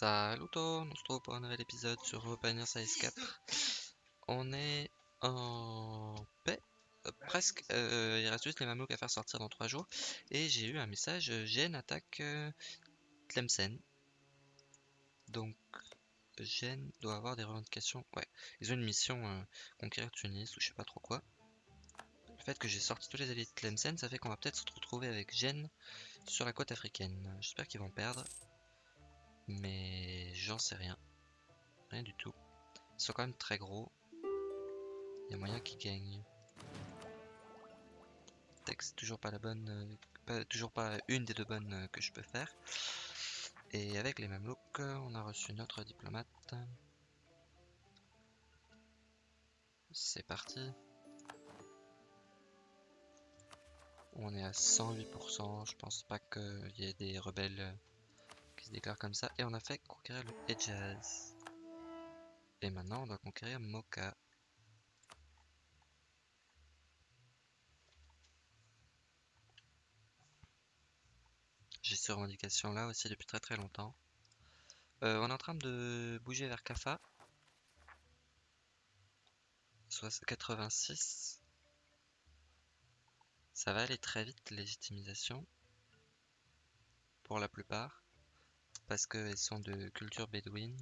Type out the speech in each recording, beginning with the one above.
Salut tout, on se retrouve pour un nouvel épisode sur Pioneer Size 4. On est en paix, euh, presque. Euh, il reste juste les mamelouks à faire sortir dans 3 jours. Et j'ai eu un message, Gênes attaque euh, Tlemcen. Donc, Gênes doit avoir des revendications. Ouais, ils ont une mission euh, conquérir Tunis ou je sais pas trop quoi. Le fait que j'ai sorti tous les alliés de Tlemcen, ça fait qu'on va peut-être se retrouver avec Gênes sur la côte africaine. J'espère qu'ils vont perdre. Mais j'en sais rien. Rien du tout. Ils sont quand même très gros. Il y a moyen qu'ils gagnent. Texte, toujours pas la bonne. toujours pas une des deux bonnes que je peux faire. Et avec les Mamelouks, euh, on a reçu notre diplomate. C'est parti. On est à 108%. Je pense pas qu'il y ait des rebelles qui se déclarent comme ça. Et on a fait conquérir le Hedjaz. Et maintenant, on doit conquérir Mocha. J'ai ces revendications là aussi depuis très très longtemps. Euh, on est en train de bouger vers. Soit 86. Ça va aller très vite, légitimisation. Pour la plupart. Parce qu'elles sont de culture bédouine.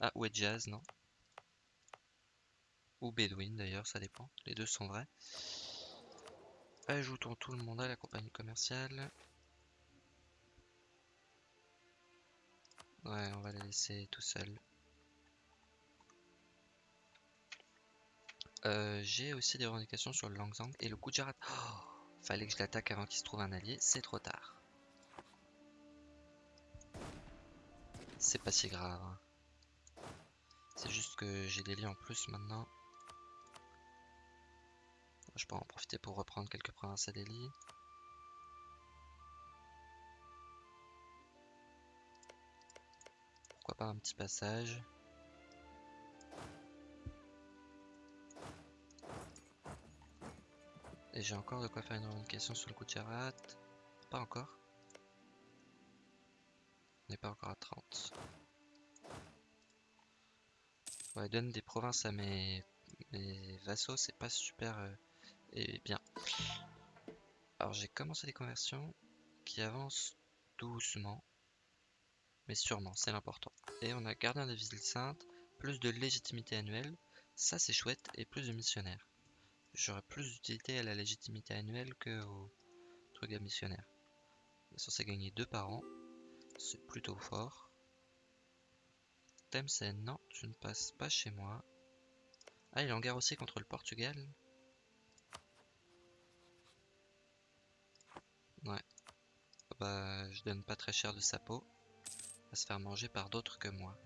Ah, ou jazz, non Ou bédouine d'ailleurs, ça dépend. Les deux sont vrais. Ajoutons tout le monde à la compagnie commerciale. Ouais, on va les laisser tout seuls. Euh, J'ai aussi des revendications sur le Langzang et le Gujarat. Oh, fallait que je l'attaque avant qu'il se trouve un allié, c'est trop tard. C'est pas si grave. C'est juste que j'ai des liens en plus maintenant. Je peux en profiter pour reprendre quelques provinces à Delhi. Pourquoi pas un petit passage Et j'ai encore de quoi faire une revendication sur le Gujarat. Pas encore. On n'est pas encore à 30. Ouais, donne des provinces à mes, vassaux, c'est pas super euh, et bien. Alors j'ai commencé des conversions qui avancent doucement, mais sûrement, c'est l'important. Et on a gardien des villes saintes, plus de légitimité annuelle, ça c'est chouette, et plus de missionnaires. J'aurais plus d'utilité à la légitimité annuelle que au truc à missionnaire. On censé gagner deux par an, c'est plutôt fort. Tlemcen, non, tu ne passes pas chez moi. Ah, il est en guerre aussi contre le Portugal. Ouais. Bah, je donne pas très cher de sa peau. Va se faire manger par d'autres que moi.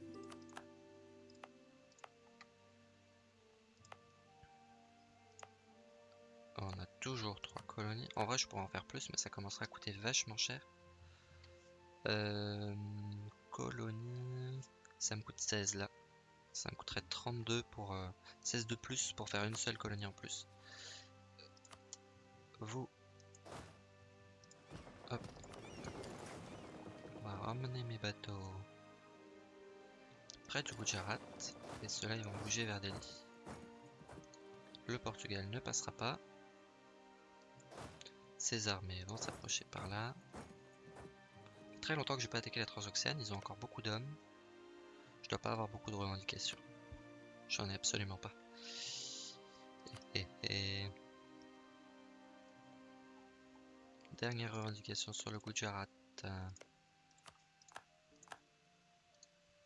On a toujours trois colonies. En vrai, je pourrais en faire plus, mais ça commencera à coûter vachement cher. Euh, colonie... Ça me coûte 16 là. Ça me coûterait 32 pour... euh, 16 de plus pour faire une seule colonie en plus. Vous... Hop. On va ramener mes bateaux près du Gujarat. Et ceux-là, ils vont bouger vers Delhi. Le Portugal ne passera pas. Ces armées vont s'approcher par là. Très longtemps que j'ai pas attaqué la Transoxiane, ils ont encore beaucoup d'hommes. Je dois pas avoir beaucoup de revendications. J'en ai absolument pas. Dernière revendication sur le Gujarat.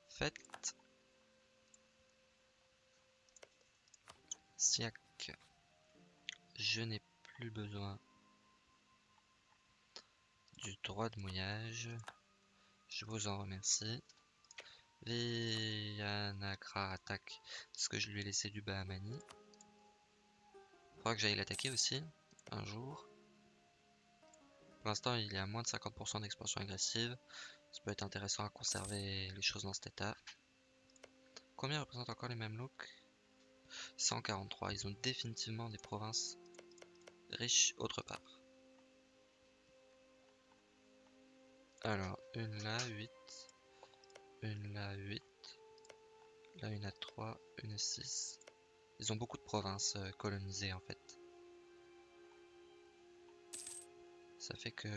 Faites. Siak. Je n'ai plus besoin du droit de mouillage. Je vous en remercie. Vianagra attaque parce que je lui ai laissé du Bahamani. Faudra que j'aille l'attaquer aussi un jour. Pour l'instant, il est à moins de 50% d'expansion agressive. Ça peut être intéressant à conserver les choses dans cet état. Combien représentent encore les Mamelouks 143. Ils ont définitivement des provinces riches autre part. Alors, une là, 8. une là 8. Là une à 3, une à 6. Ils ont beaucoup de provinces euh, colonisées en fait. Ça fait que...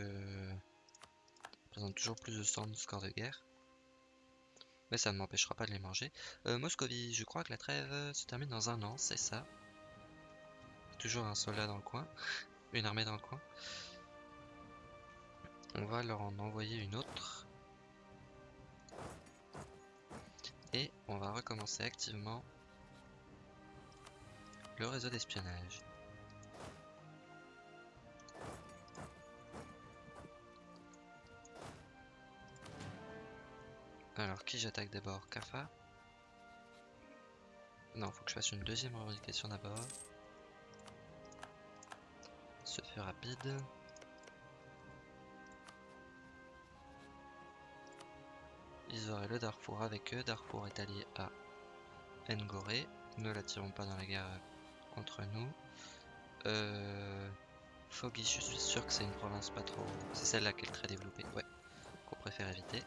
présente toujours plus de 100 de score de guerre. Mais ça ne m'empêchera pas de les manger. Euh, Moscovie, je crois que la trêve se termine dans un an, c'est ça. Toujours un soldat dans le coin. Une armée dans le coin. On va leur en envoyer une autre. Et on va recommencer activement le réseau d'espionnage. Alors, qui j'attaque d'abord? Kafa? Non, faut que je fasse une deuxième revendication d'abord. Ce fait rapide. Ils auraient le Darfour avec eux. Darfour est allié à Ngoré. Ne l'attirons pas dans la guerre contre nous. Euh... Foggy, je suis sûr que c'est une province pas trop... C'est celle-là qui est très développée. Ouais, qu'on préfère éviter.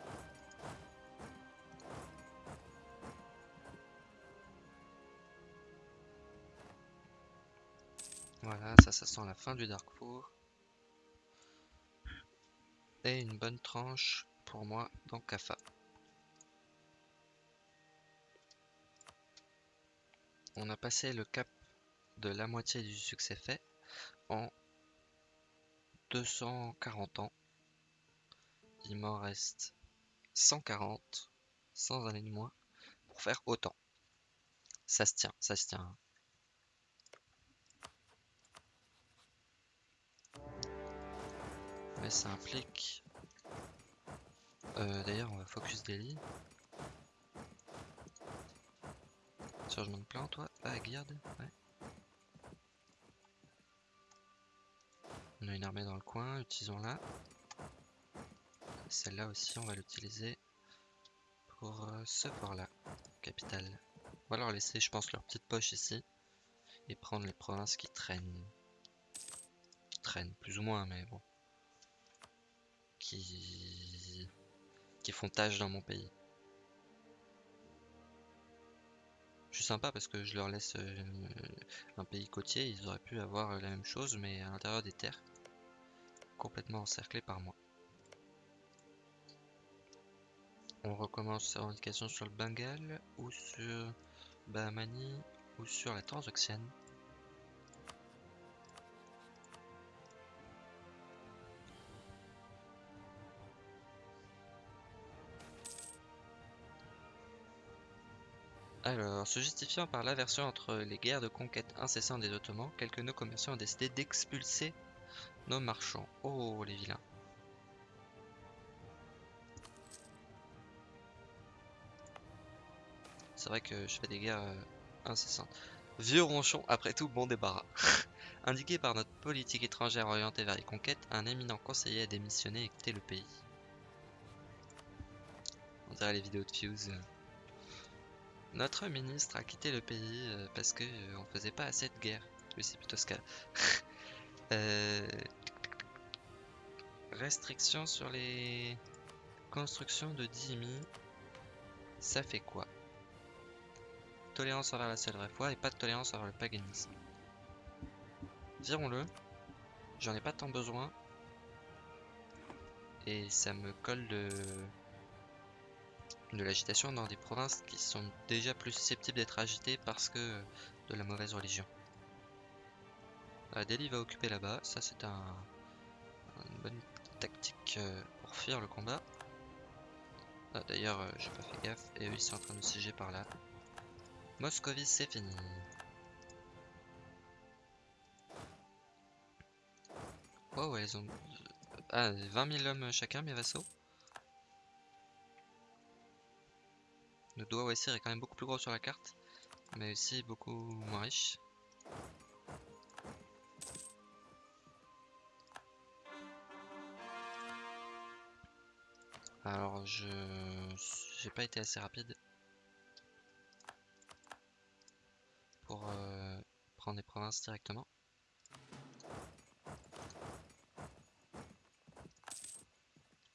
Voilà, ça, ça sent la fin du Darkfour. Et une bonne tranche pour moi dans Kafa. On a passé le cap de la moitié du succès fait en 240 ans. Il m'en reste 140, sans années de moins, pour faire autant. Ça se tient, ça se tient. Mais ça implique... Euh, D'ailleurs, on va focus daily. Chargement de plan, toi Ah, garde Ouais. On a une armée dans le coin, utilisons-la. Celle-là aussi, on va l'utiliser pour euh, ce port-là, capital. On va leur laisser, je pense, leur petite poche ici. Et prendre les provinces qui traînent. Traînent, plus ou moins, mais bon. Qui... Qui font tâche dans mon pays. Sympa parce que je leur laisse euh, un pays côtier, ils auraient pu avoir la même chose mais à l'intérieur des terres, complètement encerclés par moi. On recommence la revendication sur le Bengale ou sur Bahamani ou sur la Transoxiane. Alors, se justifiant par l'aversion entre les guerres de conquête incessantes des Ottomans, quelques nos commerçants ont décidé d'expulser nos marchands. Oh, les vilains. C'est vrai que je fais des guerres euh, incessantes. Vieux ronchon, après tout, bon débarras. Indiqué par notre politique étrangère orientée vers les conquêtes, un éminent conseiller a démissionné et quitté le pays. On dirait les vidéos de Fuse. Notre ministre a quitté le pays euh, parce que euh, on faisait pas assez de guerre. Oui, c'est plutôt ce cas. euh... Restriction sur les constructions de Dimi. Ça fait quoi? Tolérance envers la seule vraie foi et pas de tolérance envers le paganisme. Virons-le. J'en ai pas tant besoin. Et ça me colle de de l'agitation dans des provinces qui sont déjà plus susceptibles d'être agitées parce que de la mauvaise religion. Delhi va occuper là-bas, ça c'est un, une bonne tactique euh, pour fuir le combat. Ah, D'ailleurs, euh, j'ai pas fait gaffe et eux ils sont en train de siéger par là. Moscovie, c'est fini. Oh ouais, ils ont ah, 20 000 hommes chacun, mes vassaux. Le doigt Wassir est quand même beaucoup plus gros sur la carte, mais aussi beaucoup moins riche. Alors je j'ai pas été assez rapide pour euh, prendre des provinces directement.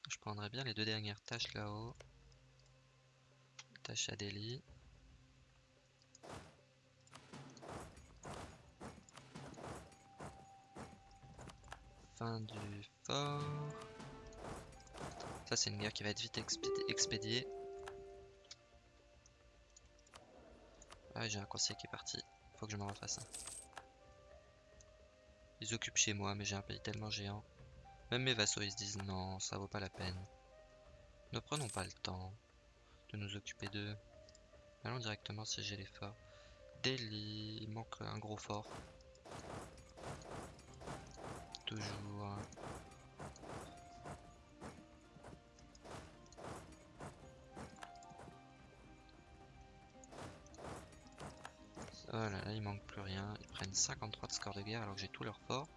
Je prendrais bien les deux dernières tâches là-haut. Rattaché à Delhi. Fin du fort. Ça, c'est une guerre qui va être vite expédiée. Ah, j'ai un conseiller qui est parti. Faut que je m'en refasse. Ils occupent chez moi, mais j'ai un pays tellement géant. Même mes vassaux, ils se disent non, ça vaut pas la peine. Ne prenons pas le temps de nous occuper d'eux. Allons directement siéger les forts. Delhi, il manque un gros fort. Toujours. Voilà, là il manque plus rien. Ils prennent 53 de score de guerre alors que j'ai tous leurs forts.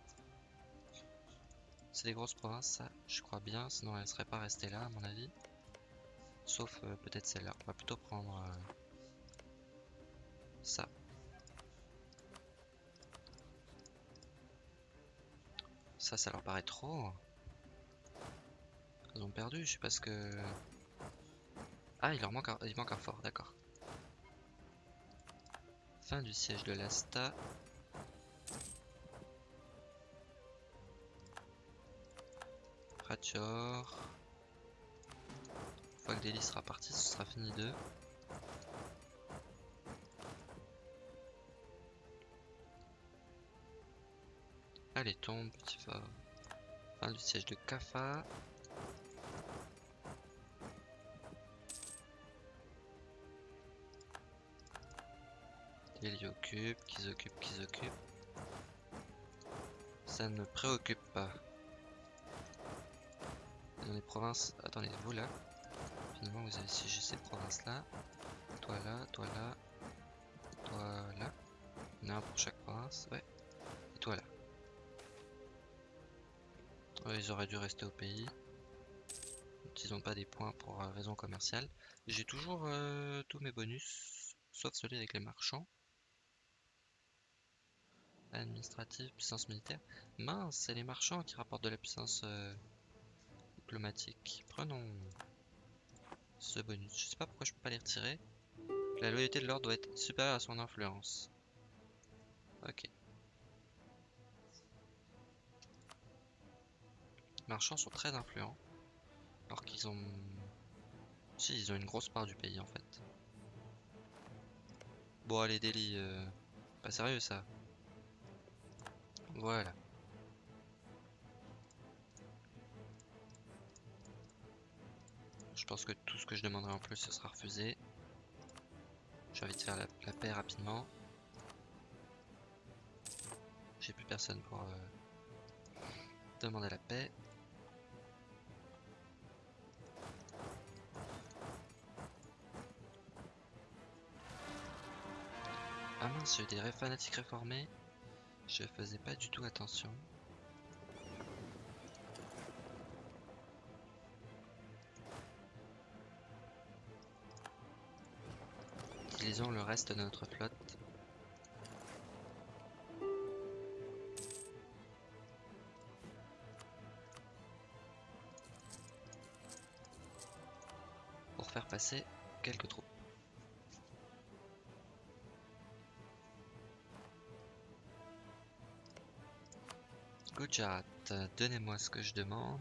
C'est des grosses provinces, ça, je crois bien, sinon elles seraient pas restées là à mon avis. Sauf euh, peut-être celle-là. On va plutôt prendre euh, ça. Ça, ça leur paraît trop. Ils ont perdu, je sais pas ce que... Ah, il leur manque un, il manque un fort, d'accord. Fin du siège de l'Asta. Ratchor. Une fois que Delhi sera parti, ce sera fini d'eux. Allez, tombe, petit fort. Fin du siège de Kafa. Ils occupent, qu'ils occupent, qu'ils occupent. Ça ne me préoccupe pas. Dans les provinces... Attendez, vous là. Vous avez siégé ces provinces-là. Toi là, toi là. Toi là. Il y en a un pour chaque province, ouais. Et toi là. ils auraient dû rester au pays. Ils n'ont pas des points pour euh, raison commerciale. J'ai toujours euh, tous mes bonus, sauf celui avec les marchands administrative, puissance militaire. Mince, c'est les marchands qui rapportent de la puissance euh, diplomatique. Prenons ce bonus. Je sais pas pourquoi je peux pas les retirer. La loyauté de l'ordre doit être supérieure à son influence. Ok. Les marchands sont très influents. Alors qu'ils ont... Si, ils ont une grosse part du pays en fait. Bon allez, Delhi, euh... pas sérieux ça. Voilà. Pense que tout ce que je demanderai en plus, ce sera refusé. J'ai envie de faire la, paix rapidement. J'ai plus personne pour euh, demander la paix. Ah mince, j'ai des fanatiques réformés. Je faisais pas du tout attention. Utilisons le reste de notre flotte. Pour faire passer quelques troupes. donnez-moi ce que je demande.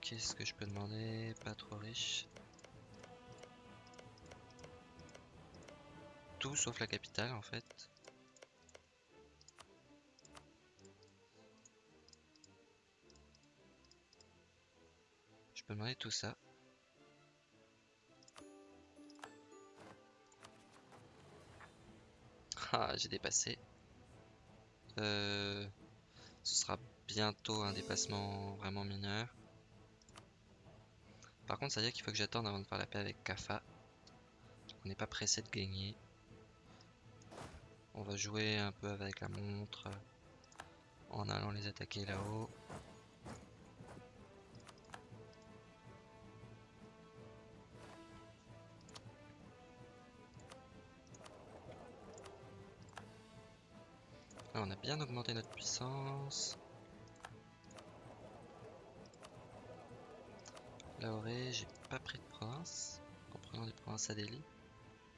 Qu'est-ce que je peux demander? Pas trop riche. Sauf la capitale en fait. Je peux demander tout ça. Ah, j'ai dépassé. Euh, ce sera bientôt un dépassement vraiment mineur. Par contre, ça veut dire qu'il faut que j'attende avant de faire la paix avec Kafa. On n'est pas pressé de gagner. On va jouer un peu avec la montre en allant les attaquer là-haut. on a bien augmenté notre puissance. Lahoré, j'ai pas pris de province en prenant des provinces à Delhi.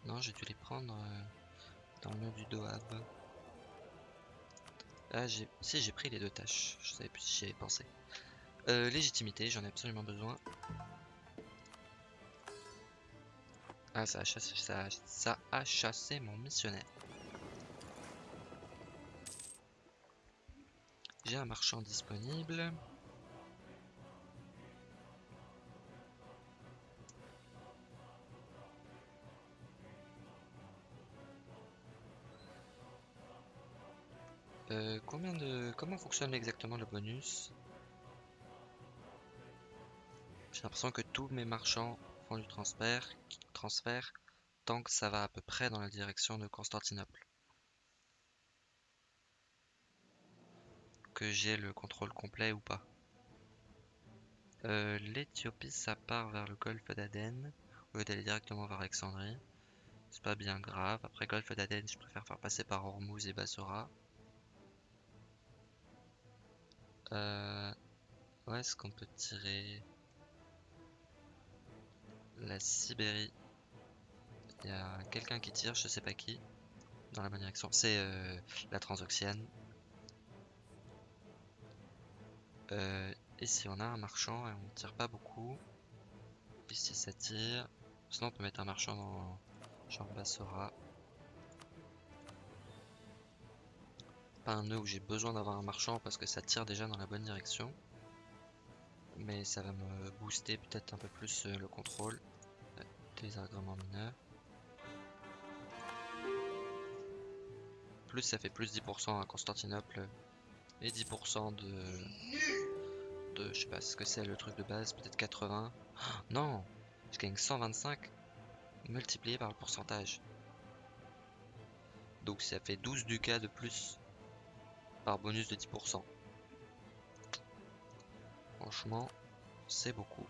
Non, j'ai dû les prendre euh, dans le nœud du Doab. Ah. Si, j'ai pris les deux tâches. Je savais plus si j'y avais pensé. Euh, légitimité, j'en ai absolument besoin. Ah, ça a chassé, ça, a- ça a chassé mon missionnaire. J'ai un marchand disponible. Comment fonctionne exactement le bonus J'ai l'impression que tous mes marchands font du transfert, tant que ça va à peu près dans la direction de Constantinople. Que j'ai le contrôle complet ou pas. Euh, L'Éthiopie, ça part vers le golfe d'Aden, au lieu d'aller directement vers Alexandrie. C'est pas bien grave. Après golfe d'Aden, je préfère faire passer par Hormuz et Bassora. Euh, où est-ce qu'on peut tirer la Sibérie? Il y a quelqu'un qui tire, je sais pas qui, dans la bonne direction. C'est euh, la Transoxiane. Euh, ici on a un marchand et on tire pas beaucoup. Ici ça tire. Sinon on peut mettre un marchand dans genre Bassora. Un nœud où j'ai besoin d'avoir un marchand parce que ça tire déjà dans la bonne direction. Mais ça va me booster peut-être un peu plus euh, le contrôle euh, des agréments mineurs. Plus ça fait plus 10% à Constantinople et 10% de, de je sais pas ce que c'est le truc de base, peut-être 80. Ah, non, je gagne 125 multiplié par le pourcentage. Donc ça fait 12 ducats de plus par bonus de 10%. Franchement, c'est beaucoup.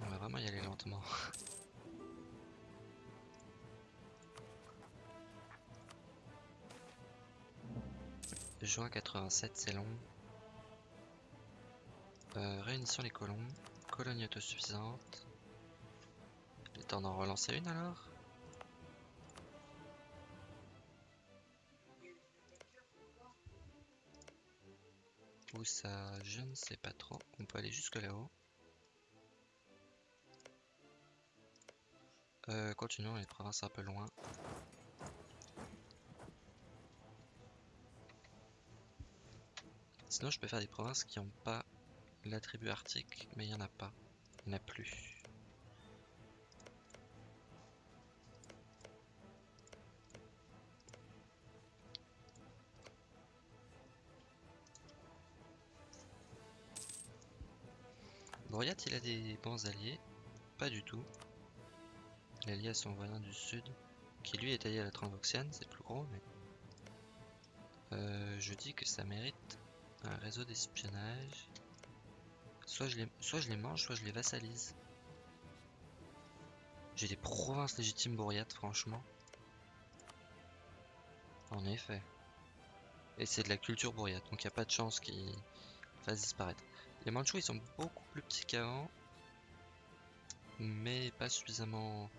On va vraiment y aller lentement. Juin 87, c'est long. Euh, réunissons les colons. Colonie autosuffisante. Il est temps d'en relancer une alors? Ça Je ne sais pas trop. On peut aller jusque là-haut. Euh, continuons les provinces un peu loin. Sinon, je peux faire des provinces qui n'ont pas l'attribut arctique, mais il n'y en a pas. Il n'y en a plus. Boryat, il a des bons alliés. Pas du tout. Il est allié à son voisin du sud, qui lui est allié à la Transoxiane, c'est plus gros, mais... Euh, je dis que ça mérite un réseau d'espionnage. Soit je, les, soit je les mange, soit je les vassalise. J'ai des provinces légitimes bourriates, franchement. En effet. Et c'est de la culture bourriate, donc il n'y a pas de chance qu'ils fassent disparaître. Les Mandchous, ils sont beaucoup plus petits qu'avant. Mais pas suffisamment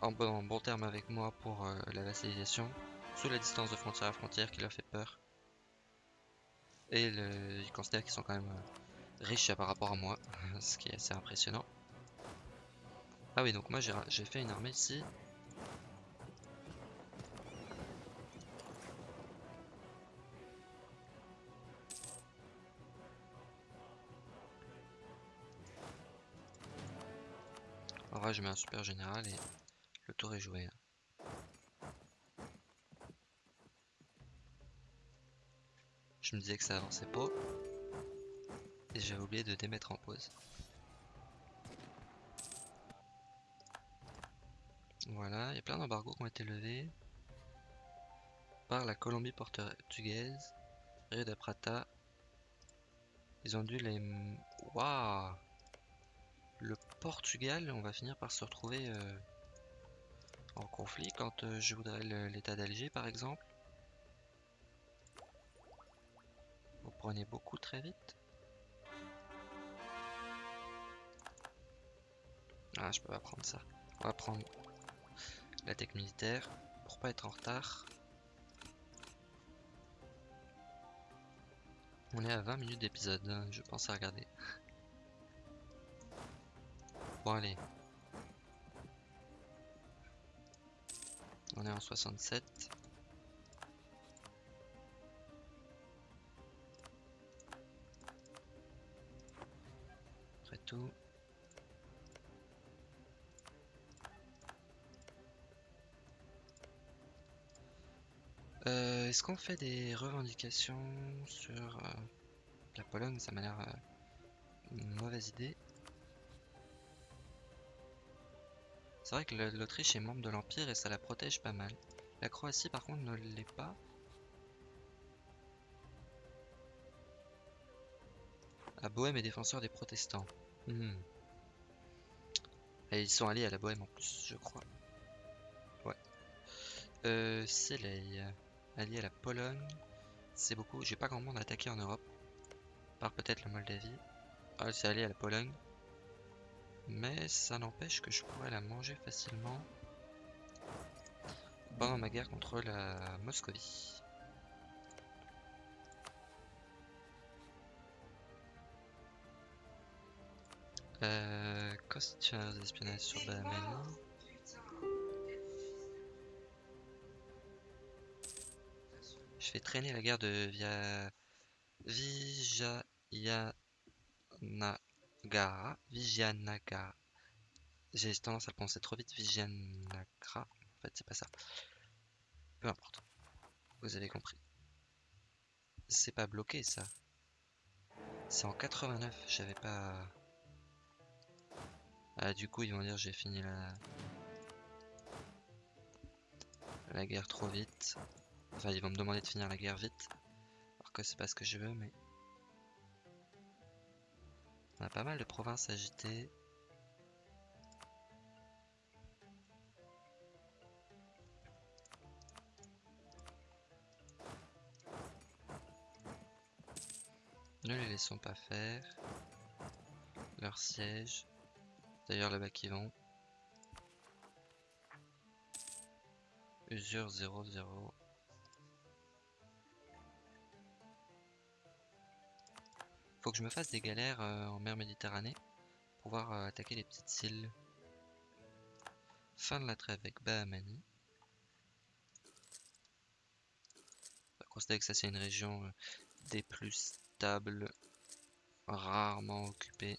en bon, terme avec moi pour euh, la vassalisation. Sous la distance de frontière à frontière qui leur fait peur. Et ils considèrent qu'ils sont quand même euh, riches par rapport à moi, ce qui est assez impressionnant. Ah oui, donc moi j'ai fait une armée ici. Je mets un super général et le tour est joué. Je me disais que ça avançait pas. Et j'avais oublié de démettre en pause. Voilà, il y a plein d'embargos qui ont été levés par la Colombie portugaise, Rio de Prata. Ils ont dû les... Waouh Le Portugal, on va finir par se retrouver euh, en conflit quand euh, je voudrais l'état d'Alger par exemple. Au prenez beaucoup très vite. Ah, je peux pas prendre ça. On va prendre la tech militaire pour pas être en retard. On est à 20 minutes d'épisode, hein, je pense à regarder. Bon allez. On est en 67. Après tout. Euh, Est-ce qu'on fait des revendications sur euh, la Pologne? Ça m'a l'air euh, une mauvaise idée. C'est vrai que l'Autriche est membre de l'Empire et ça la protège pas mal. La Croatie par contre ne l'est pas. La Bohème est défenseur des protestants. Hmm. Et ils sont alliés à la Bohème en plus, je crois. Ouais. Euh, Selei, allié à la Pologne. C'est beaucoup. J'ai pas grand monde à attaquer en Europe. Par peut-être la Moldavie. Ah, c'est allié à la Pologne. Mais ça n'empêche que je pourrais la manger facilement pendant ma guerre contre la Moscovie. Euh, questionnaire d'espionnage sur Bahamaini. Je fais traîner la guerre de via Vijayanagara. Vijayanagara. J'ai tendance à le penser trop vite. Vijayanagara. En fait, c'est pas ça. Peu importe. Vous avez compris. C'est pas bloqué ça. C'est en 89. J'avais pas. Ah, du coup, ils vont dire j'ai fini la la guerre trop vite. Enfin, ils vont me demander de finir la guerre vite. Alors que c'est pas ce que je veux, mais. On a pas mal de provinces agitées. Ne les laissons pas faire. Leur siège. D'ailleurs, là-bas qui vont. Usure 0-0. Faut que je me fasse des galères euh, en mer Méditerranée pour pouvoir euh, attaquer les petites îles. Fin de la trêve avec Bahamani. On que ça c'est une région euh, des plus stables, rarement occupée.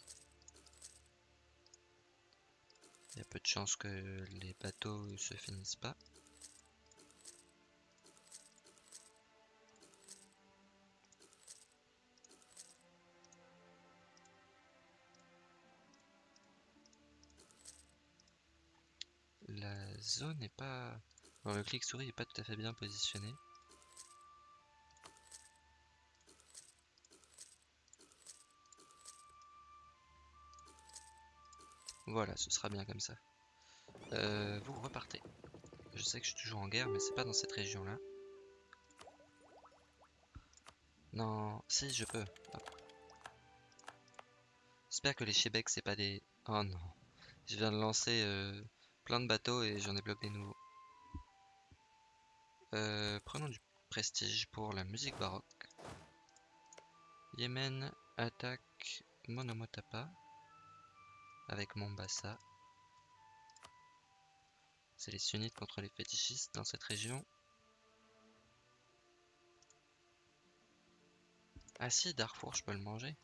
Il y a peu de chances que les bateaux se finissent pas. Zone n'est pas... Le clic souris n'est pas tout à fait bien positionné. Voilà, ce sera bien comme ça. Euh, vous repartez. Je sais que je suis toujours en guerre, mais c'est pas dans cette région-là. Non, si, je peux. J'espère que les Chebec, c'est pas des... Oh non. Je viens de lancer euh, plein de bateaux et j'en ai bloqué des nouveaux. Euh, prenons du prestige pour la musique baroque. Yémen attaque Monomotapa avec Mombasa. C'est les sunnites contre les fétichistes dans cette région. Ah si, Darfour, je peux le manger.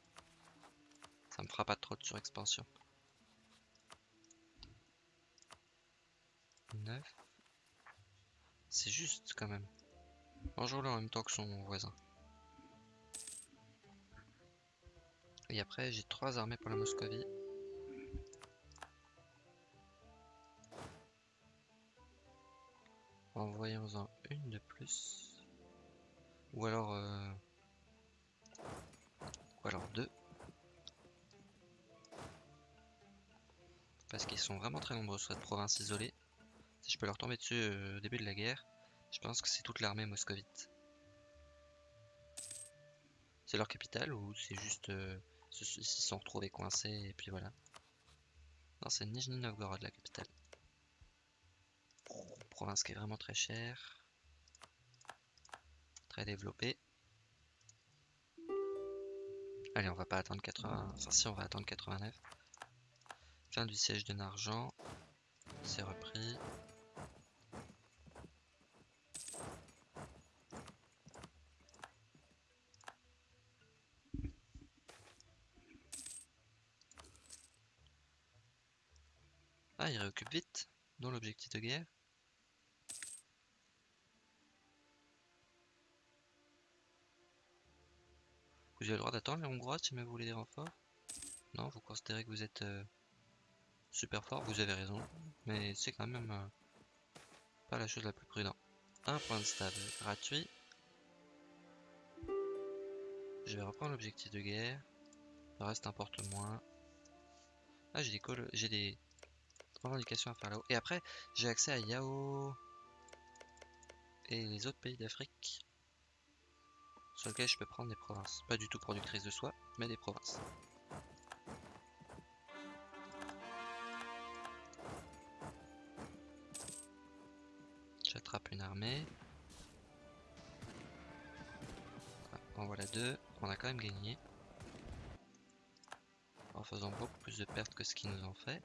Ça me fera pas trop de surexpansion. 9. C'est juste quand même. Mangeons-le en même temps que son voisin. Et après, j'ai trois armées pour la Moscovie. Envoyons-en une de plus. Ou alors... euh, Ou alors deux. Parce qu'ils sont vraiment très nombreux sur cette province isolée. Si je peux leur tomber dessus euh, au début de la guerre, je pense que c'est toute l'armée moscovite. c'est leur capitale ou c'est juste euh, ils se sont retrouvés coincés et puis voilà. Non, c'est Nijni Novgorod la capitale. Province qui est vraiment très chère, très développée. Allez, on va pas attendre 80. Enfin, si, on va attendre 89. Fin du siège de Nargent. C'est repris. Ah, il réoccupe vite, dans l'objectif de guerre. Vous avez le droit d'attendre les Hongrois si vous voulez des renforts Non, vous considérez que vous êtes euh, super fort, vous avez raison, mais c'est quand même euh, pas la chose la plus prudente. Un point de stable gratuit. Je vais reprendre l'objectif de guerre. Le reste importe moins. Ah, j'ai des, j'ai des à faire là-haut. Et après, j'ai accès à Yao et les autres pays d'Afrique sur lequel je peux prendre des provinces. Pas du tout productrices de soie, mais des provinces. J'attrape une armée. En voilà deux. On a quand même gagné. En faisant beaucoup plus de pertes que ce qu'ils nous ont fait.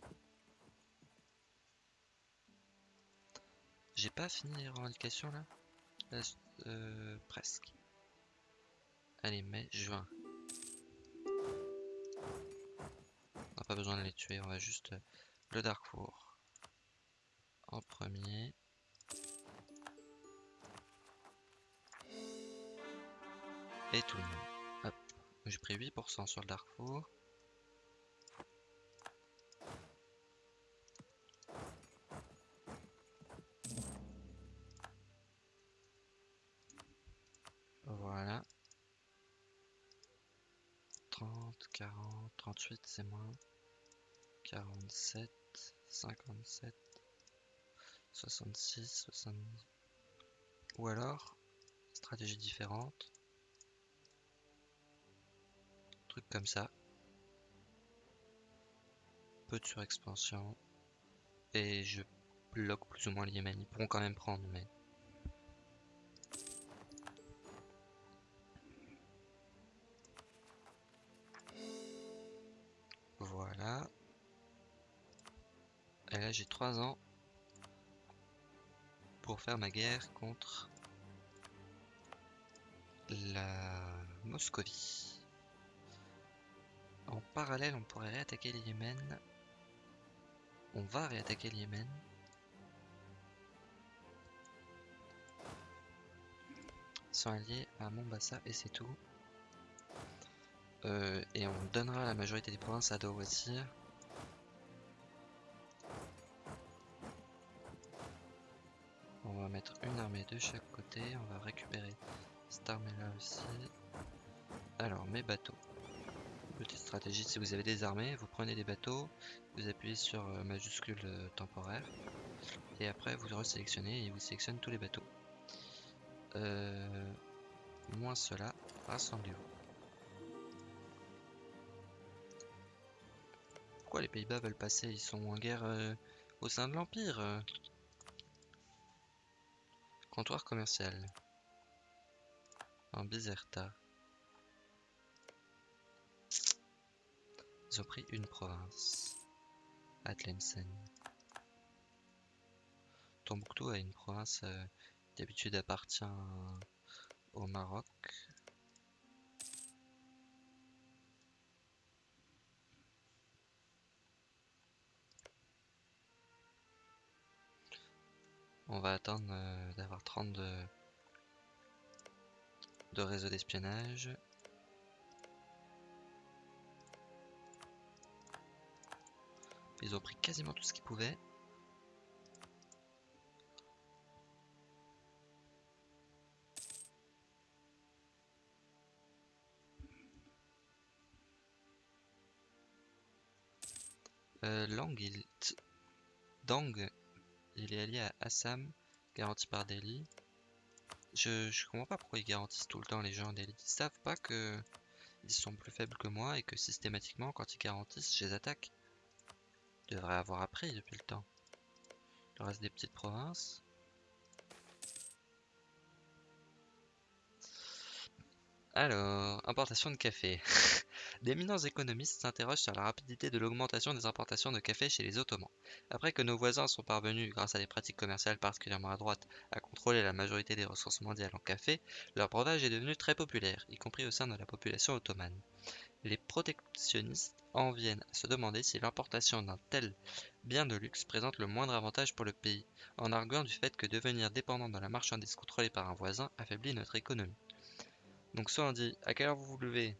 J'ai pas fini les revendications là euh, Presque. Allez, mai, juin. On n'a pas besoin de les tuer, on va juste euh, le Darkfour en premier. Et tout le monde. Hop. J'ai pris 8% sur le Darkfour. Voilà. 40, 38 c'est moins. 47, 57, 66, 70. Ou alors, stratégie différente. Truc comme ça. Peu de surexpansion. Et je bloque plus ou moins les Yémen. Ils pourront quand même prendre, mais... Et là j'ai 3 ans pour faire ma guerre contre la Moscovie. En parallèle, on pourrait réattaquer le Yémen. On va réattaquer le Yémen. Sont alliés à Mombasa et c'est tout. Euh, et on donnera la majorité des provinces à Dawazir. On va mettre une armée de chaque côté. On va récupérer cette armée là aussi. Alors, mes bateaux. Petite stratégie, si vous avez des armées, vous prenez des bateaux, vous appuyez sur euh, majuscule euh, temporaire, et après vous resélectionnez et vous sélectionnez tous les bateaux. Euh, moins cela, rassemblez-vous. Pourquoi les Pays-Bas veulent passer? Ils sont en guerre au sein de l'Empire Comptoir commercial. En Bizerta. Ils ont pris une province. Atlemsen. Tombouctou a une province euh, d'habitude appartient au Maroc. On va attendre euh, d'avoir 30 de, de réseau d'espionnage. Ils ont pris quasiment tout ce qu'ils pouvaient. Euh. Dang, il est allié à Assam, garanti par Delhi. Je, je comprends pas pourquoi ils garantissent tout le temps les gens Delhi. Ils savent pas que ils sont plus faibles que moi et que systématiquement, quand ils garantissent, je les attaque. Ils devraient avoir appris depuis le temps. Le reste des petites provinces. Alors, importation de café. D'éminents économistes s'interrogent sur la rapidité de l'augmentation des importations de café chez les Ottomans. Après que nos voisins sont parvenus, grâce à des pratiques commerciales particulièrement à droite, à contrôler la majorité des ressources mondiales en café, leur breuvage est devenu très populaire, y compris au sein de la population ottomane. Les protectionnistes en viennent à se demander si l'importation d'un tel bien de luxe présente le moindre avantage pour le pays, en arguant du fait que devenir dépendant de la marchandise contrôlée par un voisin affaiblit notre économie. Donc soit on dit à quelle heure vous vous levez,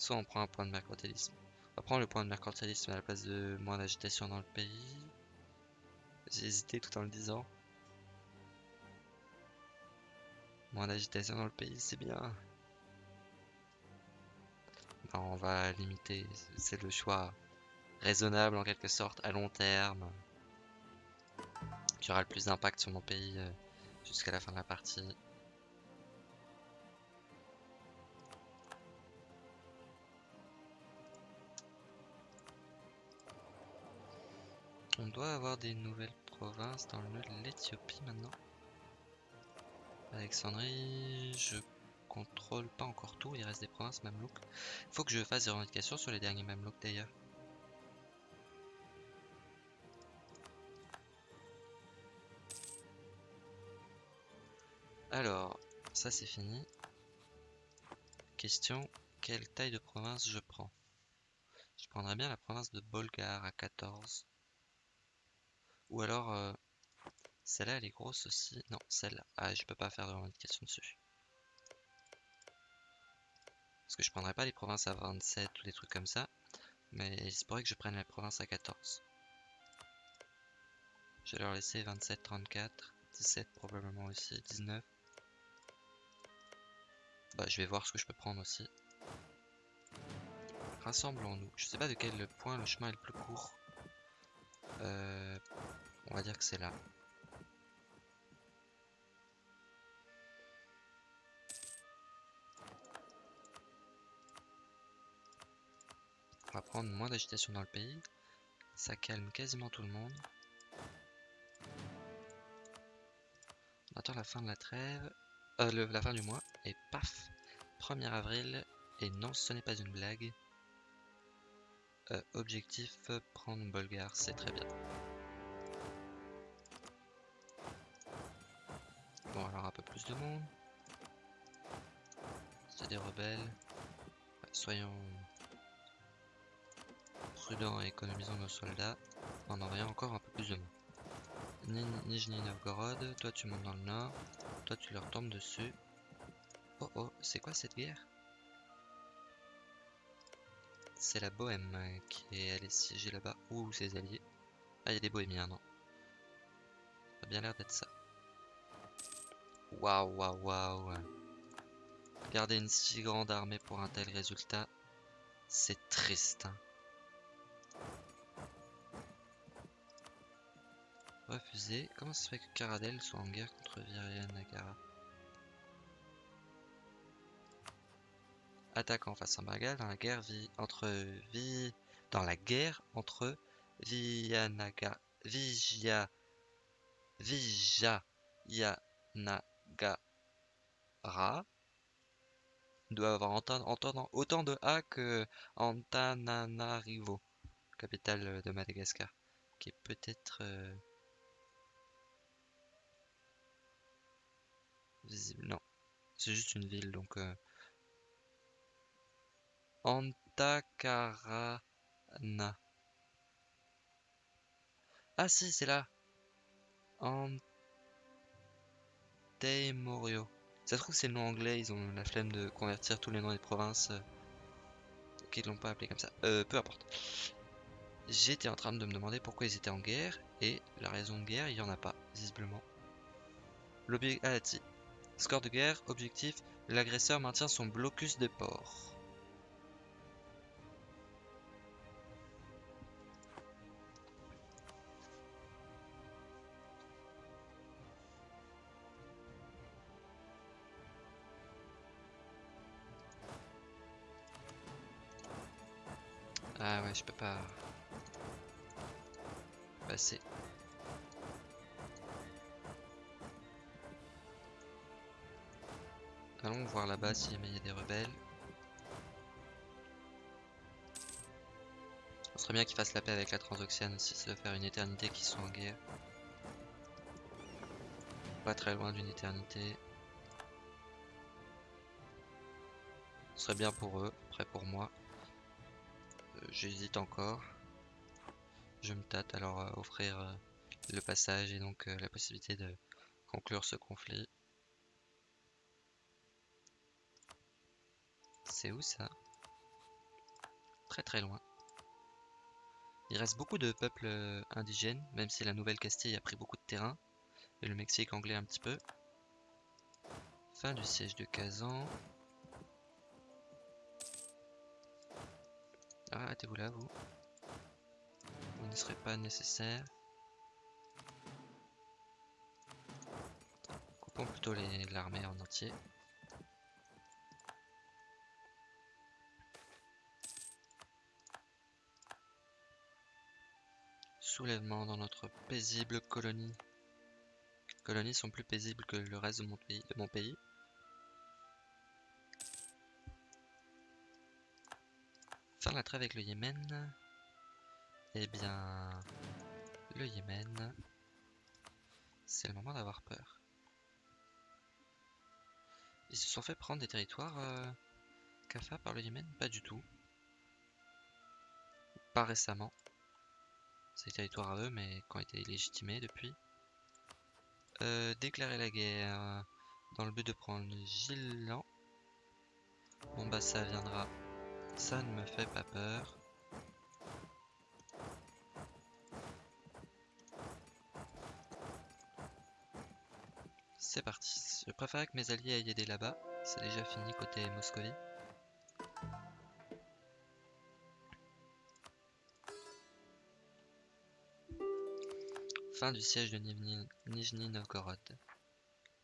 soit on prend un point de mercantilisme. On va prendre le point de mercantilisme à la place de moins d'agitation dans le pays. J'ai hésité tout en le disant. Moins d'agitation dans le pays, c'est bien. on va limiter, c'est le choix raisonnable en quelque sorte, à long terme, qui aura le plus d'impact sur mon pays euh, jusqu'à la fin de la partie. Doit avoir des nouvelles provinces dans l'Éthiopie maintenant. Alexandrie, je contrôle pas encore tout, il reste des provinces mamelouks. Faut que je fasse des revendications sur les derniers mamelouks d'ailleurs. Alors, ça c'est fini. Question, quelle taille de province je prends? Je prendrais bien la province de Bolgar à 14. Ou alors, euh, celle-là, elle est grosse aussi. Non, celle-là. Ah, je peux pas faire de revendication dessus. Parce que je prendrais pas les provinces à 27 ou des trucs comme ça. Mais il se pourrait que je prenne la province à 14. Je vais leur laisser 27, 34, 17 probablement aussi, 19. Bah, je vais voir ce que je peux prendre aussi. Rassemblons-nous. Je sais pas de quel point le chemin est le plus court. Euh, on va dire que c'est là. On va prendre moins d'agitation dans le pays. Ça calme quasiment tout le monde. On attend la fin de la trêve. Euh, la fin du mois. Et paf 1er avril. Et non, ce n'est pas une blague. Euh, objectif, prendre Bolgar, c'est très bien. Bon, alors un peu plus de monde. C'est des rebelles. Soyons prudents et économisons nos soldats en envoyant encore un peu plus de monde. Nijni Novgorod, toi tu montes dans le nord, toi tu leur tombes dessus. Oh oh, c'est quoi cette guerre? C'est la Bohème qui est allée siéger là-bas, ou ses alliés. Ah, il y a des bohémiens, non Ça a bien l'air d'être ça. Waouh, waouh, waouh. Garder une si grande armée pour un tel résultat, c'est triste. Hein. Refusé. Comment ça se fait que Caradel soit en guerre contre Virian Nagara Attaquant face à Bagal dans la guerre entre vi dans la guerre entre Vianaga Vijaya Vijayana Ra doit avoir autant de A que Antananarivo, capitale de Madagascar, qui est peut-être euh, visible. Non, c'est juste une ville, donc euh, Antakarana. Ah si, c'est là. Antemorio. Ça se trouve c'est le nom anglais, ils ont la flemme de convertir tous les noms des provinces. Euh, qu'ils l'ont pas appelé comme ça. Euh, peu importe. J'étais en train de me demander pourquoi ils étaient en guerre, et la raison de guerre, il n'y en a pas, visiblement. L'objectif... Ah. Score de guerre, objectif, l'agresseur maintient son blocus des ports. Je peux pas passer. Allons voir là-bas si il y a des rebelles. Ce serait bien qu'ils fassent la paix avec la Transoxiane si ça doit faire une éternité qu'ils sont en guerre. Pas très loin d'une éternité. Ce serait bien pour eux, après pour moi. Euh, j'hésite encore. Je me tâte alors à offrir euh, le passage et donc euh, la possibilité de conclure ce conflit. C'est où ça? Très très loin. Il reste beaucoup de peuples indigènes, même si la Nouvelle-Castille a pris beaucoup de terrain, et le Mexique anglais un petit peu. Fin du siège de Kazan. Arrêtez-vous là, vous? Vous ne serez pas nécessaire. Coupons plutôt l'armée en entier. Soulèvement dans notre paisible colonie. Les colonies sont plus paisibles que le reste. De mon pays. Faire la trêve avec le Yémen. Eh bien, le Yémen, c'est le moment d'avoir peur. Ils se sont fait prendre des territoires euh, Kafa par le Yémen Pas du tout. Pas récemment. C'est territoires à eux, mais qui ont été légitimés depuis. Euh, déclarer la guerre dans le but de prendre Gillan. Bon bah ça viendra ça ne me fait pas peur. C'est parti. Je préfère que mes alliés aillent aider là-bas. C'est déjà fini côté Moscovie. Fin du siège de Nijni Novgorod.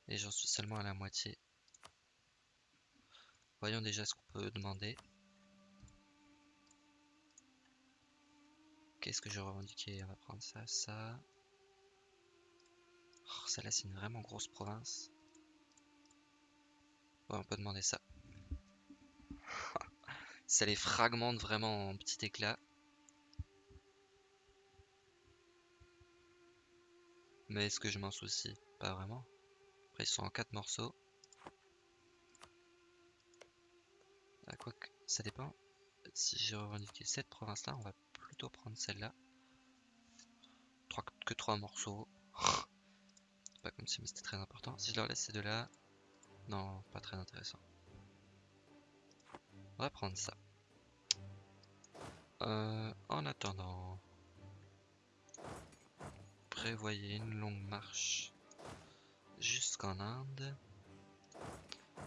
Et j'en suis seulement à la moitié. Voyons déjà ce qu'on peut demander. Qu'est-ce que je revendiquais On va prendre ça, ça. Oh, Celle-là, c'est une vraiment grosse province. On peut demander ça. ça les fragmente vraiment en petit éclat. Mais est-ce que je m'en soucie Pas vraiment. Après, ils sont en 4 morceaux. À quoi que ça dépend. Si j'ai revendiqué cette province-là, on va prendre celle-là. Que trois morceaux. pas comme si c'était très important. Si je leur laisse ces deux-là, non, pas très intéressant. On va prendre ça. Euh, en attendant, prévoyez une longue marche jusqu'en Inde,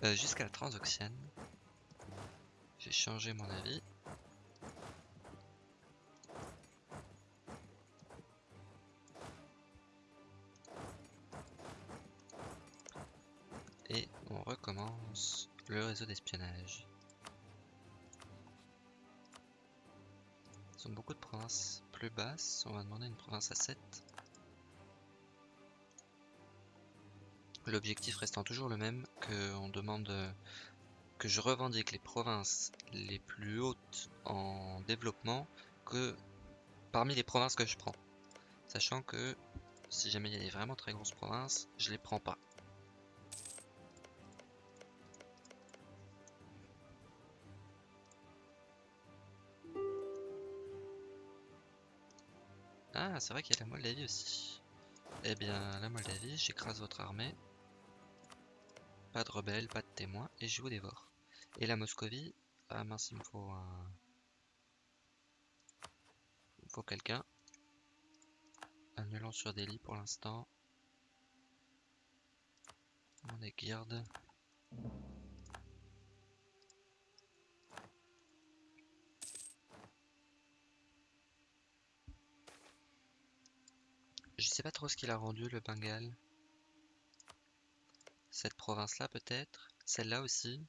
euh, jusqu'à la Transoxiane. J'ai changé mon avis. D'espionnage. Ils ont beaucoup de provinces plus basses. On va demander une province à 7. L'objectif restant toujours le même, que on demande que je revendique les provinces les plus hautes en développement que parmi les provinces que je prends. Sachant que si jamais il y a des vraiment très grosses provinces, je les prends pas. Ah, c'est vrai qu'il y a la Moldavie aussi. Eh bien, la Moldavie, j'écrase votre armée. Pas de rebelles, pas de témoins, et je vous dévore. Et la Moscovie, ah mince, il me faut un... Il me faut quelqu'un. Annulons sur Delhi pour l'instant. On est garde. Je sais pas trop ce qu'il a rendu le Bengale. Cette province-là peut-être. Celle-là aussi.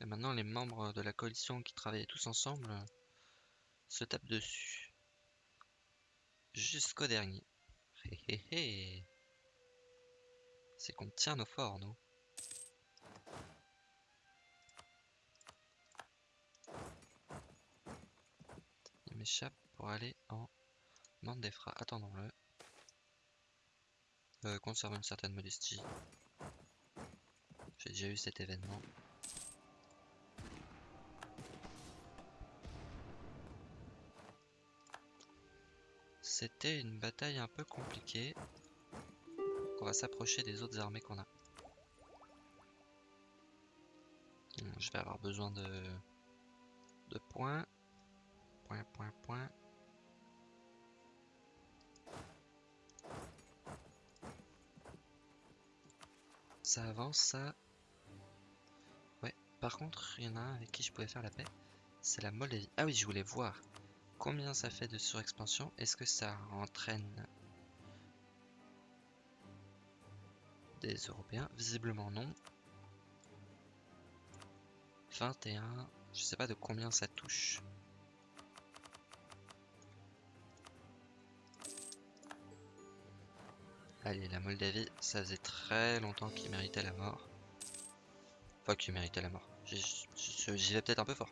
Et maintenant les membres de la coalition qui travaillaient tous ensemble euh, se tapent dessus. Jusqu'au dernier. Hé hé hé. C'est qu'on tient nos forts, nous. Il m'échappe pour aller en Mandefra. Attendons-le. Euh, conserve une certaine modestie. J'ai déjà eu cet événement. C'était une bataille un peu compliquée. On va s'approcher des autres armées qu'on a. Hmm, je vais avoir besoin de, de points. Point, point, point. Ça avance, ça. Ouais, par contre, il y en a un avec qui je pouvais faire la paix. C'est la Moldavie. Ah oui, je voulais voir combien ça fait de surexpansion. Est-ce que ça entraîne des Européens? Visiblement non. 21. Je sais pas de combien ça touche. Allez, la Moldavie, ça faisait très longtemps qu'il méritait la mort. Enfin, qu'il méritait la mort. J'y vais peut-être un peu fort.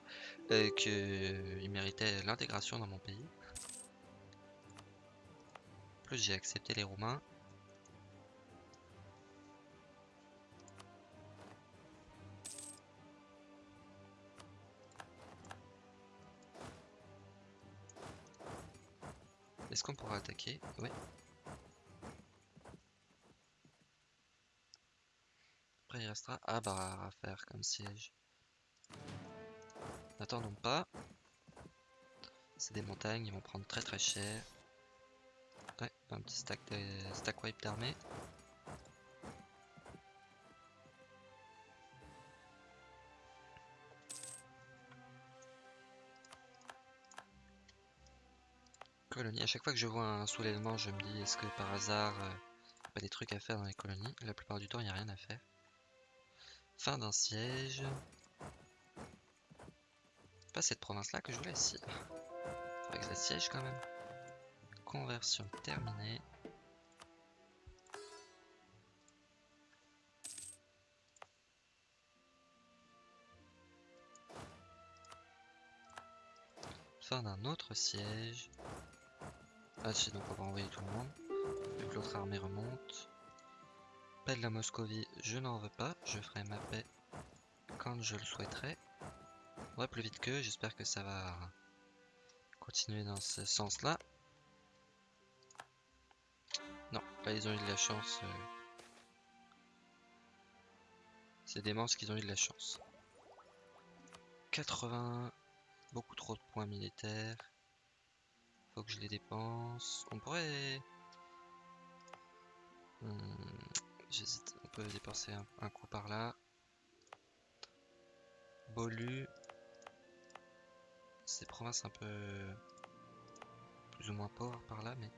Euh, qu'il méritait l'intégration dans mon pays. Plus, j'ai accepté les Roumains. Est-ce qu'on pourra attaquer? Oui. Il restera Abar à faire comme siège. N'attendons pas. C'est des montagnes, ils vont prendre très très cher. Ouais, un petit stack, de, stack wipe d'armée. Colonie. À chaque fois que je vois un soulèvement, je me dis est-ce que par hasard, euh, pas des trucs à faire dans les colonies? La plupart du temps, il n'y a rien à faire. Fin d'un siège. Pas cette province-là que je voulais, si. Faudrait que siège quand même. Conversion terminée. Fin d'un autre siège. Ah si, donc on va envoyer tout le monde. Vu que l'autre armée remonte. Paix de la Moscovie, je n'en veux pas. Je ferai ma paix quand je le souhaiterai. Ouais, plus vite que, j'espère que ça va continuer dans ce sens-là. Non, là ils ont eu de la chance. Euh. C'est monstres qu'ils ont eu de la chance. 80, beaucoup trop de points militaires. Faut que je les dépense. On pourrait... Hmm, j'hésite, on peut dépenser un, coup par là. Bolu. C'est provinces un peu plus ou moins pauvres par là, mais...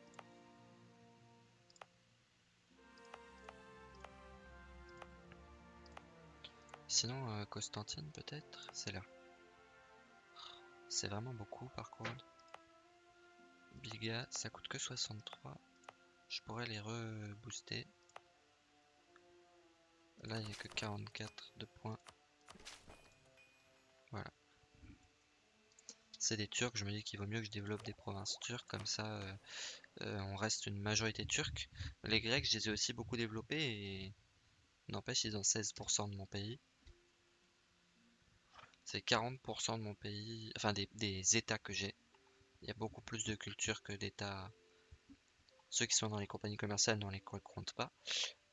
Sinon, euh, Constantine peut-être C'est là. C'est vraiment beaucoup par contre. Biga, ça coûte que 63. Je pourrais les rebooster. Là, il n'y a que 44 de points. Voilà. C'est des Turcs, je me dis qu'il vaut mieux que je développe des provinces turques, comme ça euh, euh, on reste une majorité turque. Les Grecs, je les ai aussi beaucoup développés et n'empêche, ils ont 16% de mon pays. C'est 40% de mon pays, enfin des, états que j'ai. Il y a beaucoup plus de culture que d'états. Ceux qui sont dans les compagnies commerciales, on les compte pas.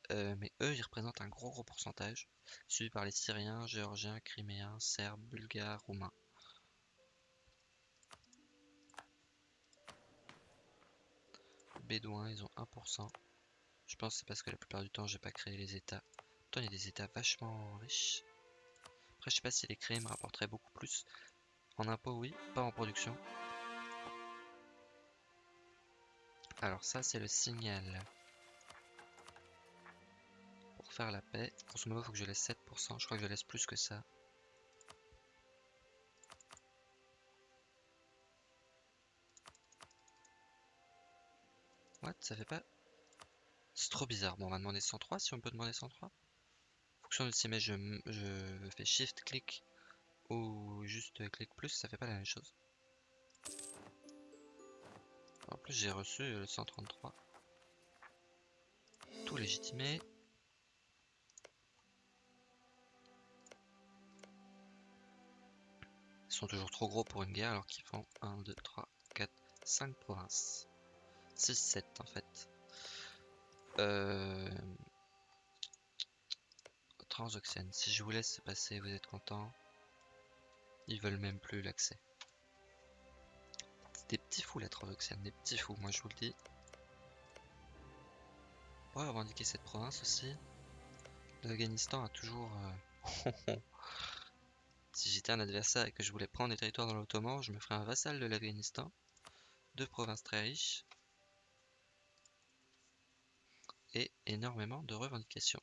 Euh, mais eux, ils représentent un gros gros pourcentage, suivi par les Syriens, Géorgiens, Criméens, Serbes, Bulgares, Roumains. Bédouins, ils ont 1%. Je pense que c'est parce que la plupart du temps, j'ai pas créé les états. Pourtant, il y a des états vachement riches. Après, je sais pas si les créer me rapporteraient beaucoup plus. En impôts, oui, pas en production. Alors ça, c'est le signal la paix. Grosso modo, faut que je laisse 7%. Je crois que je laisse plus que ça. What? Ça fait pas... C'est trop bizarre. Bon, on va demander 103, si on peut demander 103. Fonction de CMS, je, je fais shift, clic ou juste clic plus, ça fait pas la même chose. En plus, j'ai reçu le 133. Tout légitimé. Toujours trop gros pour une guerre alors qu'ils font 1, 2, 3, 4, 5 provinces. 6, 7 en fait. Euh... Si je vous laisse passer, vous êtes content. Ils veulent même plus l'accès. Des petits fous la Transoxiane, des petits fous, moi je vous le dis. On va revendiquer cette province aussi. L'Afghanistan a toujours... Euh, si j'étais un adversaire et que je voulais prendre des territoires dans l'Ottoman, je me ferais un vassal de l'Afghanistan. Deux provinces très riches. Et énormément de revendications.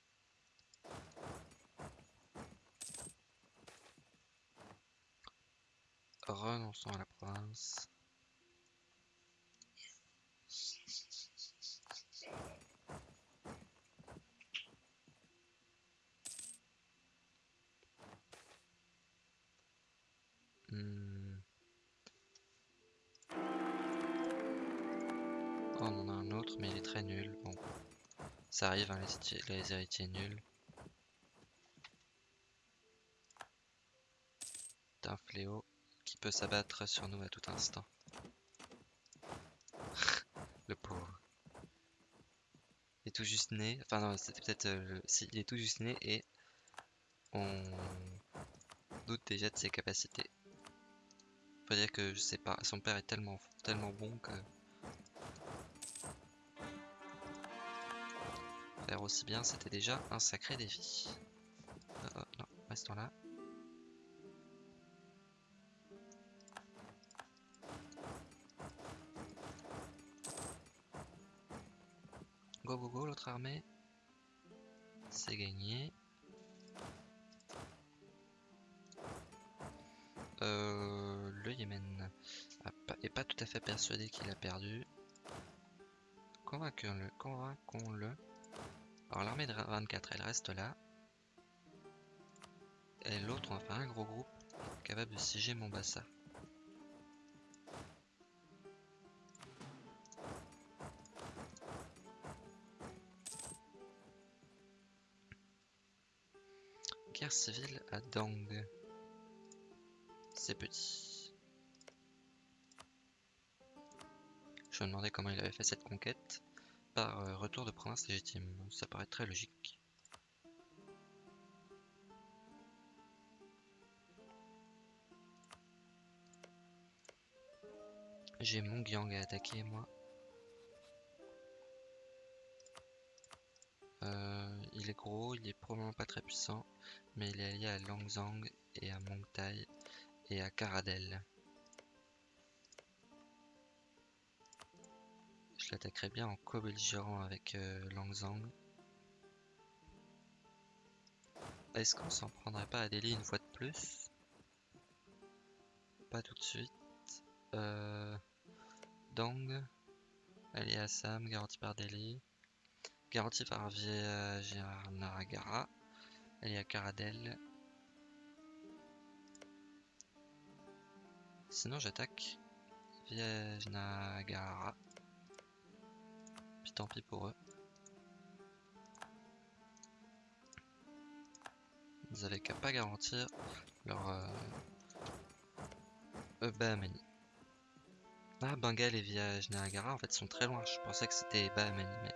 Renonçons à la province. Hmm. Oh, on en a un autre, mais il est très nul. Bon, ça arrive, hein, les, héritiers nuls. un fléau qui peut s'abattre sur nous à tout instant. le pauvre. Il est tout juste né. Enfin non, c'était peut-être... Euh, si, il est tout juste né et on doute déjà de ses capacités. Dire que je sais pas, son père est tellement, tellement bon que... Faire aussi bien, c'était déjà un sacré défi. Oh, oh, non, restons là. Go go go l'autre armée. C'est gagné. Euh, Yémen est pas tout à fait persuadé qu'il a perdu. Convainquons-le. Convainquons-le. Alors l'armée de 24, elle reste là. Et l'autre, on va faire un gros groupe capable de siéger Mombasa. Guerre civile à Dang. C'est petit. Je me demandais comment il avait fait cette conquête. Par euh, retour de province légitime. Ça paraît très logique. J'ai mon Gyang à attaquer moi. Euh, il est gros, il est probablement pas très puissant, mais il est allié à Langzang et à Mongtai et à Karadel. Je l'attaquerai bien en co-belligérant avec euh, Langzang. Est-ce qu'on s'en prendrait pas à Delhi une fois de plus? Pas tout de suite. Euh, Dang, allié à Assam, garanti par Delhi. Garanti par Vijayanagara. Elle est à Karadel. Sinon j'attaque. Puis tant pis pour eux. Ils avaient qu'à pas garantir leur euh, Bahamani. Ah, Bengal et Vijayanagara en fait sont très loin. Je pensais que c'était Bahamani, mais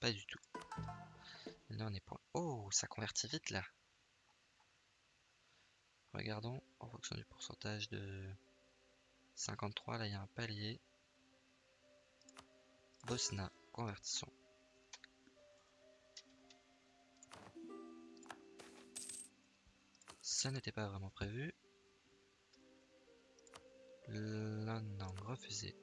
pas du tout. Là, on est pour... Oh, ça convertit vite, là. Regardons, en fonction du pourcentage de 53, là, il y a un palier. Bosna, convertissons. Ça n'était pas vraiment prévu. non, refusé.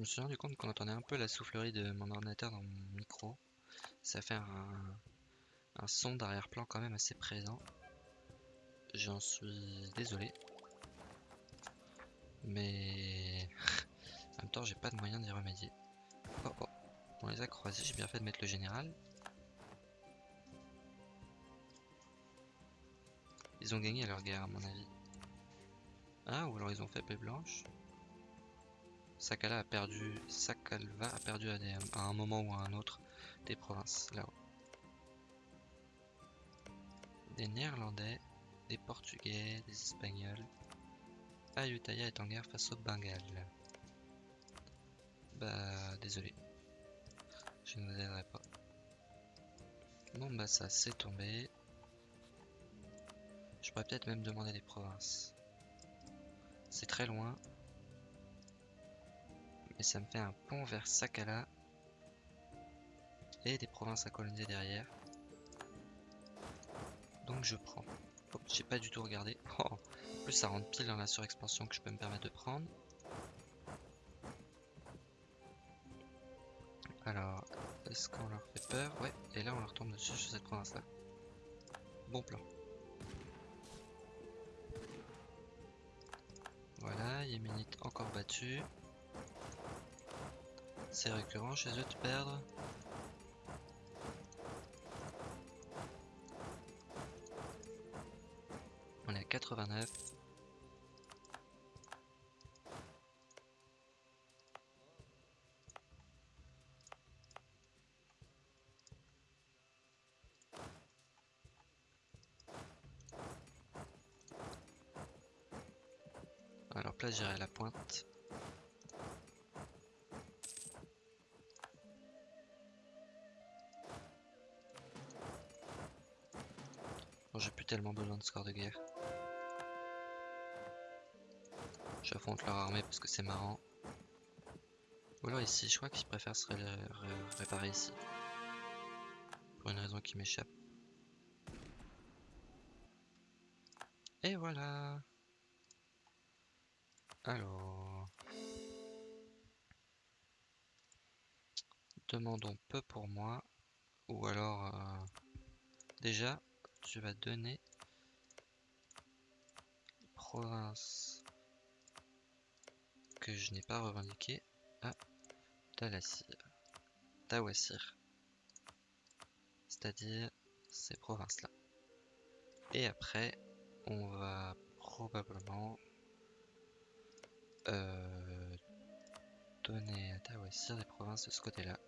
Je me suis rendu compte qu'on entendait un peu la soufflerie de mon ordinateur dans mon micro. Ça fait un, son d'arrière-plan quand même assez présent. J'en suis désolé. Mais en même temps, j'ai pas de moyen d'y remédier. Oh oh, on les a croisés, j'ai bien fait de mettre le général. Ils ont gagné leur guerre à mon avis. Ah, ou alors ils ont fait paix blanche. Sakala a perdu, Sakalva a perdu à, un moment ou à un autre des provinces là-haut. Des Néerlandais, des Portugais, des Espagnols. Ayutthaya est en guerre face au Bengale. Bah, désolé. Je ne vous aiderai pas. Bon, bah, ça c'est tombé. Je pourrais peut-être même demander des provinces. C'est très loin. Mais ça me fait un pont vers Sakala. Et des provinces à coloniser derrière. Donc je prends. Oh, j'ai pas du tout regardé. Oh, en plus ça rentre pile dans la surexpansion que je peux me permettre de prendre. Alors, est-ce qu'on leur fait peur? Ouais, et là on leur tombe dessus sur cette province là. Bon plan. Voilà, Yéménite encore battu. C'est récurrent chez eux de perdre. On est à 89. Alors place j'irai à la pointe. Tellement besoin de score de guerre. J'affronte leur armée parce que c'est marrant. Ou alors ici, je crois qu'ils préfèrent se ré ré réparer ici. Pour une raison qui m'échappe. Et voilà alors... Demandons peu pour moi. Ou alors... Euh, déjà, tu vas donner... Province que je n'ai pas revendiqué à. Tawassir. C'est-à-dire ces provinces-là. Et après, on va probablement euh, donner à Tawassir des provinces de ce côté-là.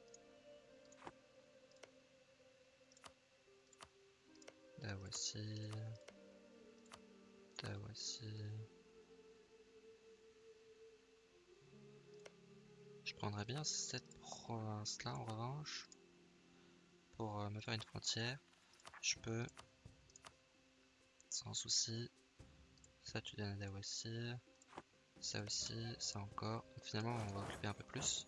Je prendrais bien cette province-là en revanche. Pour euh, me faire une frontière. Je peux. Sans souci. Ça tu donnes à. Ça aussi, ça encore. Finalement, on va occuper un peu plus.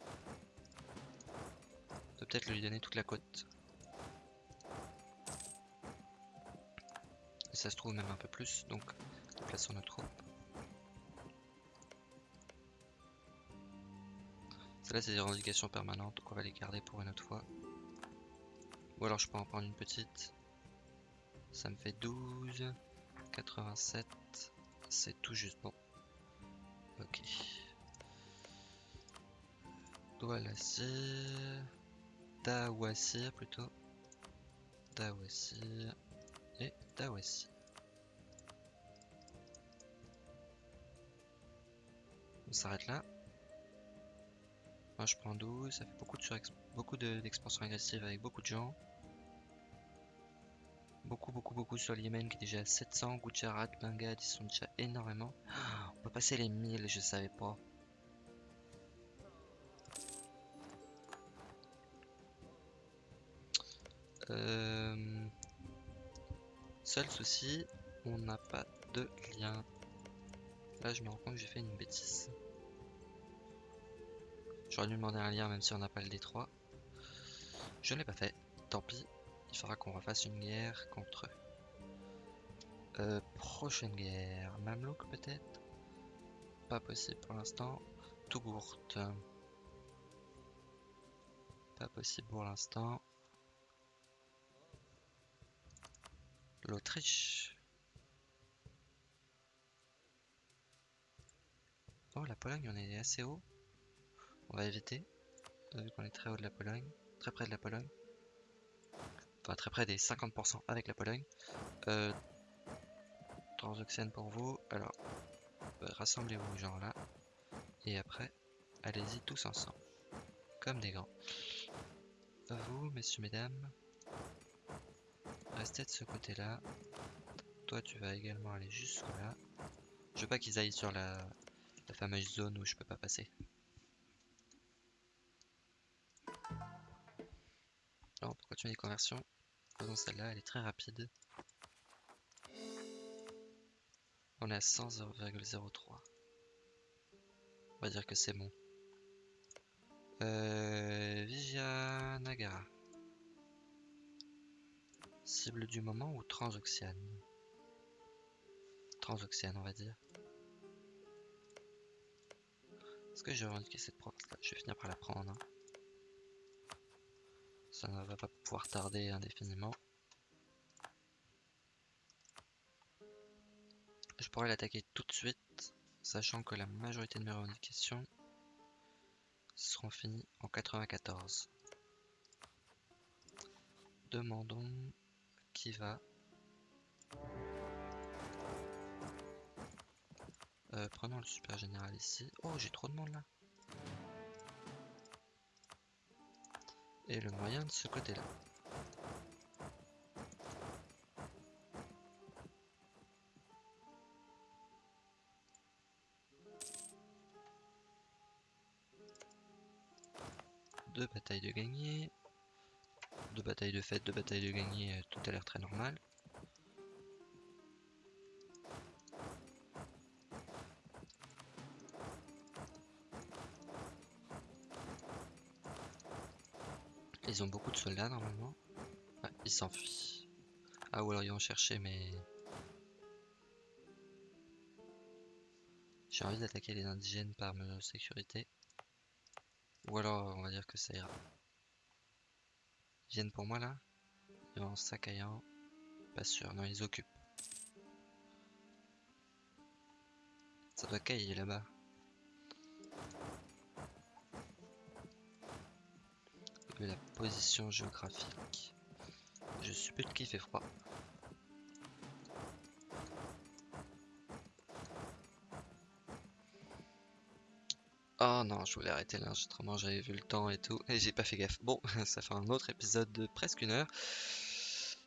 Peut-être lui donner toute la côte. Ça se trouve même un peu plus, donc plaçons nos troupes. Celles-là, c'est des revendications permanentes, donc on va les garder pour une autre fois. Ou alors je peux en prendre une petite. Ça me fait 12, 87, c'est tout juste bon. Ok. Doualassir. Dawassir plutôt. Dawassir. Et Dawassir. S'arrête là. Moi je prends 12, ça fait beaucoup de beaucoup d'expansion agressive avec beaucoup de gens. Beaucoup, beaucoup, beaucoup sur le Yémen qui est déjà à 700. Gujarat, Bengad, ils sont déjà énormément. On peut passer les 1000, je savais pas. Euh... Seul souci, on n'a pas de lien. Là, je me rends compte que j'ai fait une bêtise. J'aurais dû demander un lien même si on n'a pas le D3. Je ne l'ai pas fait, tant pis il faudra qu'on refasse une guerre contre eux. Euh, prochaine guerre, Mamelouk peut-être? Pas possible pour l'instant. Tougourt. Pas possible pour l'instant. L'Autriche. Oh, la Pologne, on est assez haut. On va éviter, vu qu'on est très haut de la Pologne, très près de la Pologne. Enfin, très près des 50% avec la Pologne. Euh, Transoxiane pour vous. Alors, euh, rassemblez-vous genre là. Et après, allez-y tous ensemble. Comme des grands. Vous, messieurs, mesdames, restez de ce côté-là. Toi, tu vas également aller jusque là. Je veux pas qu'ils aillent sur la, la fameuse zone où je peux pas passer. Continuer les conversions, faisons celle-là, elle est très rapide. On est à 100,03. On va dire que c'est bon. Euh, Vijayanagara. Cible du moment ou transoxiane? Transoxiane, on va dire. Est-ce que j'ai revendiqué cette province-là Je vais finir par la prendre. Hein. Ça ne va pas pouvoir tarder indéfiniment. Je pourrais l'attaquer tout de suite, sachant que la majorité de mes revendications seront finies en 94. Demandons qui va. Euh, prenons le super général ici. Oh, j'ai trop de monde là. Et le moyen de ce côté-là. deux batailles de gagner, deux batailles de fête, deux batailles de gagner, euh, tout a l'air très normal. Ils ont beaucoup de soldats normalement. ils s'enfuient. Ah ou alors ils vont chercher mais... J'ai envie d'attaquer les indigènes par mesure de sécurité. Ou alors, on va dire que ça ira. Ils viennent pour moi là Ils vont en sacaillant. Pas sûr, non, ils occupent. Ça doit cailler là-bas. La position géographique. Je suppose qu'il fait froid. Oh non, je voulais arrêter l'enregistrement, j'avais vu le temps et tout, et j'ai pas fait gaffe. Bon, ça fait un autre épisode de presque une heure.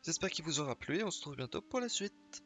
J'espère qu'il vous aura plu et on se retrouve bientôt pour la suite.